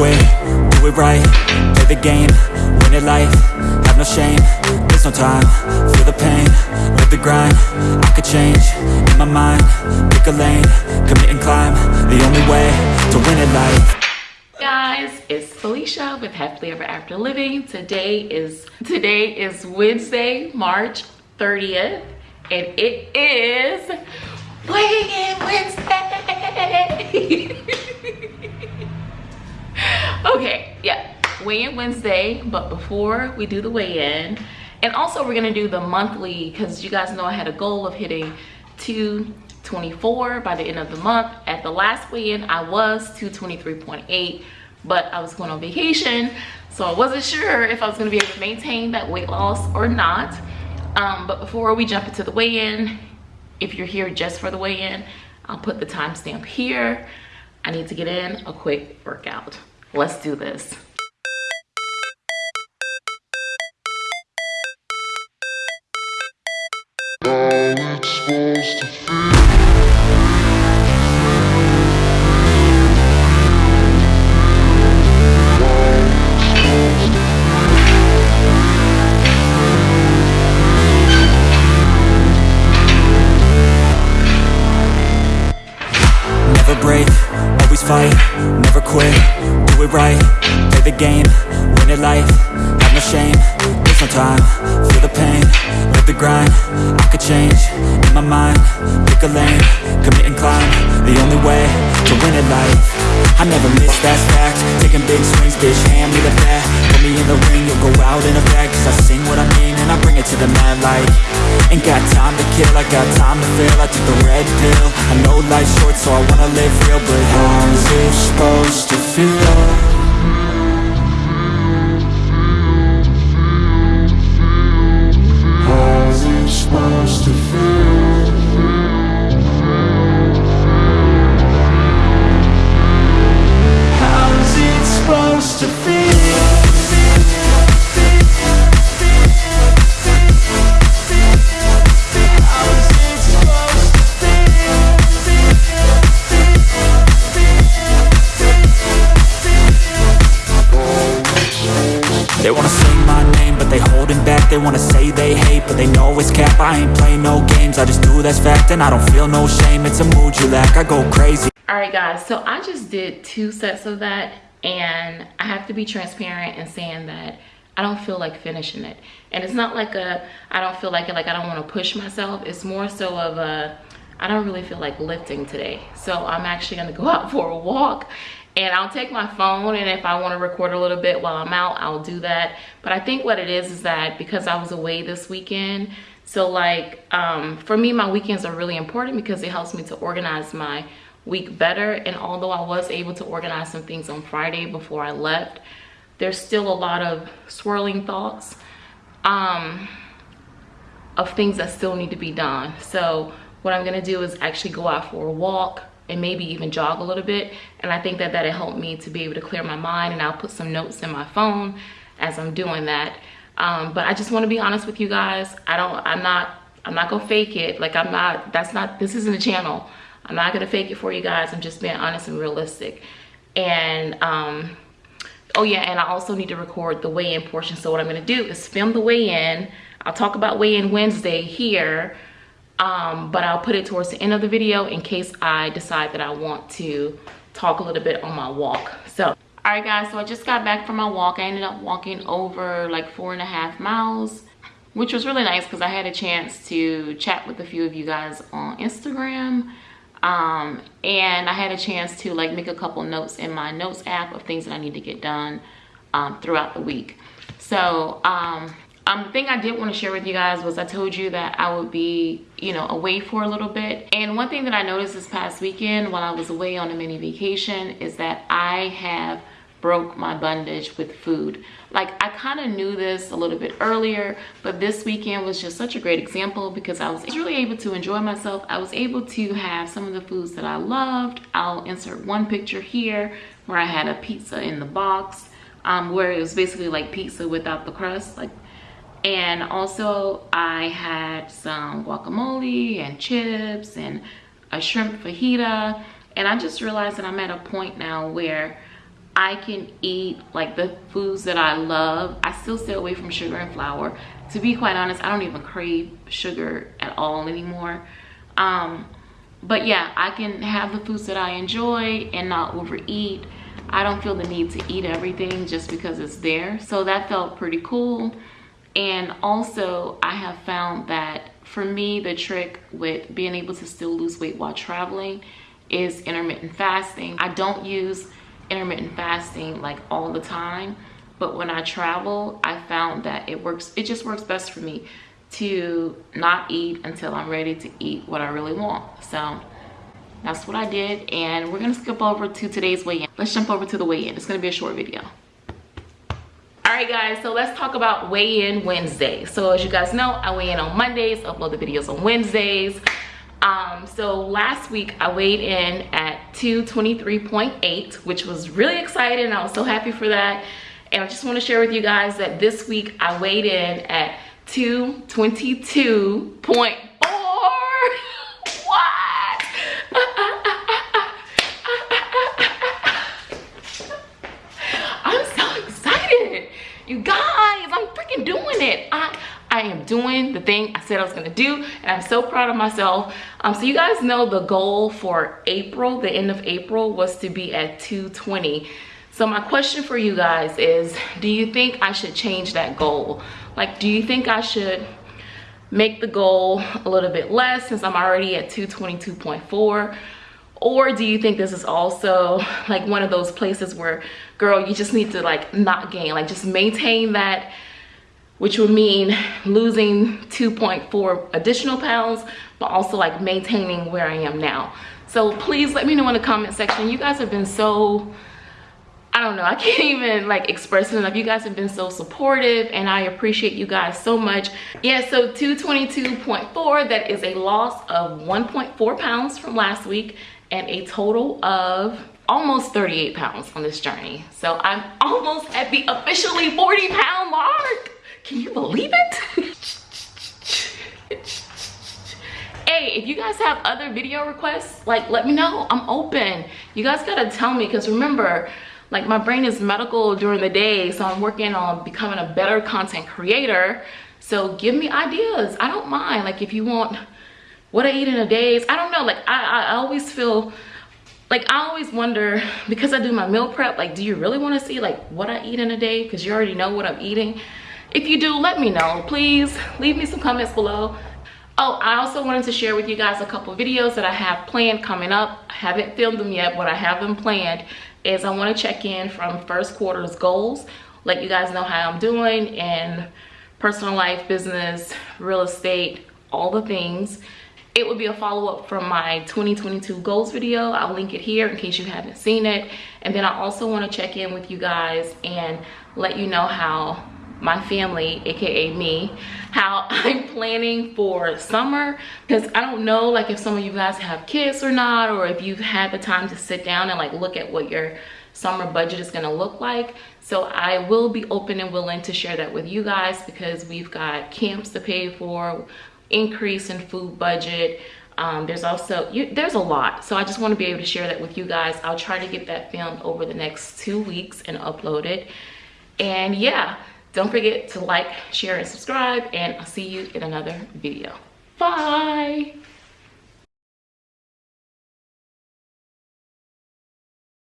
quit, do it right Play the game, win it life Have no shame, there's no time Feel the pain, live the grind I could change, in my mind Pick a lane, commit and climb The only way to win it life. Guys it's felicia with happily ever after living. Today is today is wednesday march 30th and it is weighing in wednesday okay yeah weigh-in wednesday but before we do the weigh-in and also we're gonna do the monthly because you guys know i had a goal of hitting 224 by the end of the month. At the last weigh-in i was 223.8 but i was going on vacation so i wasn't sure if i was going to be able to maintain that weight loss or not. Um, but before we jump into the weigh-in if you're here just for the weigh-in i'll put the timestamp here. I need to get in a quick workout Let's do this. Never break, always fight, never quit do it right Play the game, win it life Have no shame, there's no time Feel the pain, live the grind I could change, in my mind Pick a lane, commit and climb The only way to win it life. I never miss, that's fact Taking big swings, bitch, hand me the bat Put me in the ring, you'll go out in a bag Cause I sing what I mean and I bring it to the mad light. Ain't got time to kill, I got time to feel I took the red pill I know life's short so I wanna live real But I ain't play no games, I just do that's fact And I don't feel no shame, it's a mood you lack I go crazy. All right guys, so I just did two sets of that And I have to be transparent in saying that I don't feel like finishing it. And it's not like a, I don't feel like it, like I don't want to push myself. It's more so of a, I don't really feel like lifting today. So I'm actually going to go out for a walk and I'll take my phone and if I want to record a little bit while I'm out, I'll do that. But I think what it is is that because I was away this weekend, so like um, for me, my weekends are really important because it helps me to organize my week better. And although I was able to organize some things on Friday before I left, there's still a lot of swirling thoughts um, of things that still need to be done. So what I'm gonna do is actually go out for a walk and maybe even jog a little bit. And I think that that'll help me to be able to clear my mind and I'll put some notes in my phone as I'm doing that. Um, but i just want to be honest with you guys. I don't i'm not i'm not gonna fake it. Like i'm not that's not this isn't a channel. I'm not gonna fake it for you guys. I'm just being honest and realistic. And um oh yeah and i also need to record the weigh-in portion. So what i'm gonna do is film the weigh-in. I'll talk about weigh-in wednesday here um but i'll put it towards the end of the video in case i decide that i want to talk a little bit on my walk. So all right guys so i just got back from my walk. I ended up walking over like four and a half miles which was really nice because i had a chance to chat with a few of you guys on instagram. Um, and i had a chance to like make a couple notes in my notes app of things that i need to get done um, throughout the week. So um, um, the thing I did want to share with you guys was I told you that I would be, you know, away for a little bit. And one thing that I noticed this past weekend while I was away on a mini vacation is that I have broke my bondage with food. Like I kind of knew this a little bit earlier, but this weekend was just such a great example because I was really able to enjoy myself. I was able to have some of the foods that I loved. I'll insert one picture here where I had a pizza in the box um, where it was basically like pizza without the crust. like and also I had some guacamole and chips and a shrimp fajita and I just realized that I'm at a point now where I can eat like the foods that I love. I still stay away from sugar and flour. To be quite honest, I don't even crave sugar at all anymore. Um, but yeah, I can have the foods that I enjoy and not overeat. I don't feel the need to eat everything just because it's there. So that felt pretty cool. And also I have found that for me, the trick with being able to still lose weight while traveling is intermittent fasting. I don't use intermittent fasting like all the time, but when I travel, I found that it works, it just works best for me to not eat until I'm ready to eat what I really want. So that's what I did. And we're gonna skip over to today's weigh-in. Let's jump over to the weigh-in. It's gonna be a short video. Right guys, so let's talk about weigh-in Wednesday. So as you guys know, I weigh in on Mondays, upload the videos on Wednesdays. Um, so last week I weighed in at 223.8, which was really exciting. I was so happy for that. And I just want to share with you guys that this week I weighed in at 222.4. what? I'm so excited. You guys, I'm freaking doing it. I I am doing the thing I said I was gonna do and I'm so proud of myself. Um, so you guys know the goal for April, the end of April was to be at 220. So my question for you guys is, do you think I should change that goal? Like, do you think I should make the goal a little bit less since I'm already at 222.4? Or do you think this is also like one of those places where, girl, you just need to like not gain, like just maintain that which would mean losing 2.4 additional pounds, but also like maintaining where I am now. So please let me know in the comment section. You guys have been so, I don't know, I can't even like express it enough. You guys have been so supportive and I appreciate you guys so much. Yeah, so 222.4, that is a loss of 1.4 pounds from last week and a total of almost 38 pounds on this journey. So I'm almost at the officially 40 pound mark. Can you believe it? hey, if you guys have other video requests, like let me know. I'm open. You guys gotta tell me because remember, like my brain is medical during the day, so I'm working on becoming a better content creator. So give me ideas. I don't mind. Like if you want what I eat in a day, I don't know. Like I, I always feel like I always wonder because I do my meal prep, like do you really want to see like what I eat in a day? Because you already know what I'm eating. If you do, let me know. Please leave me some comments below. Oh, I also wanted to share with you guys a couple videos that I have planned coming up. I haven't filmed them yet, but I have them planned. Is I want to check in from first quarter's goals, let you guys know how I'm doing in personal life, business, real estate, all the things. It would be a follow-up from my 2022 goals video. I'll link it here in case you haven't seen it. And then I also want to check in with you guys and let you know how my family aka me how i'm planning for summer. Because i don't know like if some of you guys have kids or not or if you've had the time to sit down and like look at what your summer budget is going to look like. So i will be open and willing to share that with you guys because we've got camps to pay for increase in food budget. Um, there's also you, there's a lot. So i just want to be able to share that with you guys. I'll try to get that filmed over the next two weeks and upload it. And yeah don't forget to like, share, and subscribe, and I'll see you in another video. Bye!